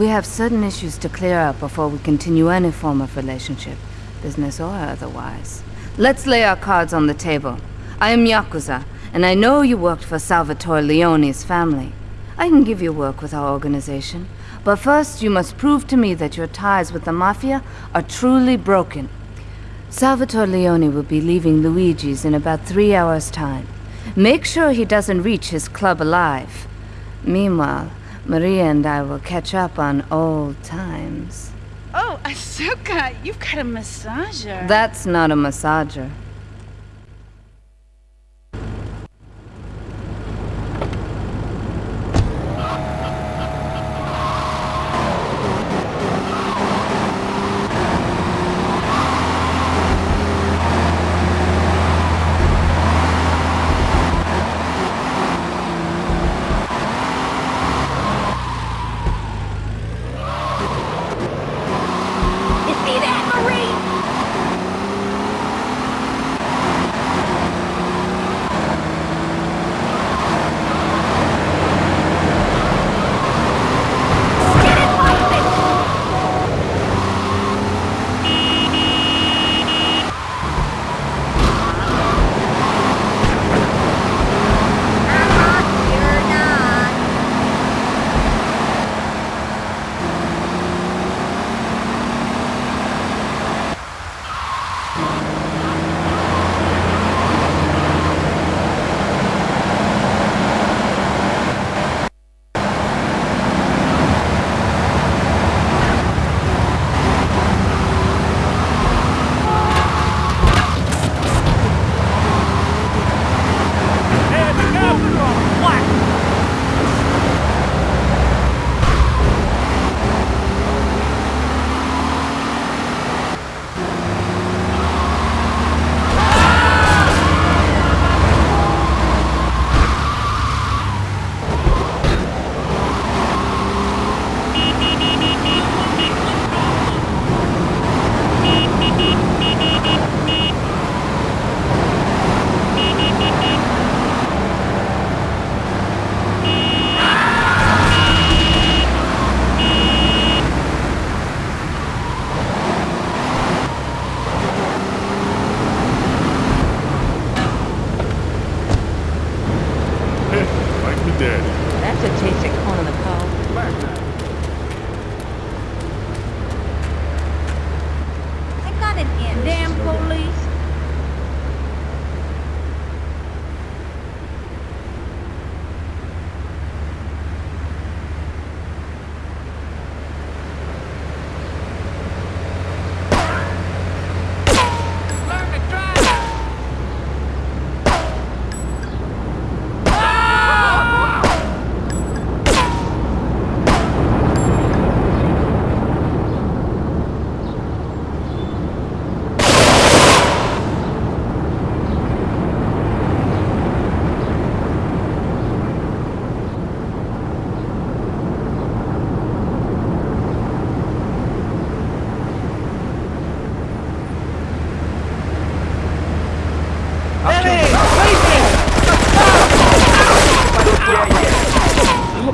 We have certain issues to clear up before we continue any form of relationship, business or otherwise. Let's lay our cards on the table. I am Yakuza, and I know you worked for Salvatore Leone's family. I can give you work with our organization, but first you must prove to me that your ties with the Mafia are truly broken. Salvatore Leone will be leaving Luigi's in about three hours' time. Make sure he doesn't reach his club alive. Meanwhile, Maria and I will catch up on old times. Oh, Asuka, you've got a massager. That's not a massager.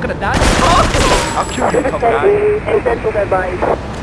sacredade. Oh! eu kill you, come.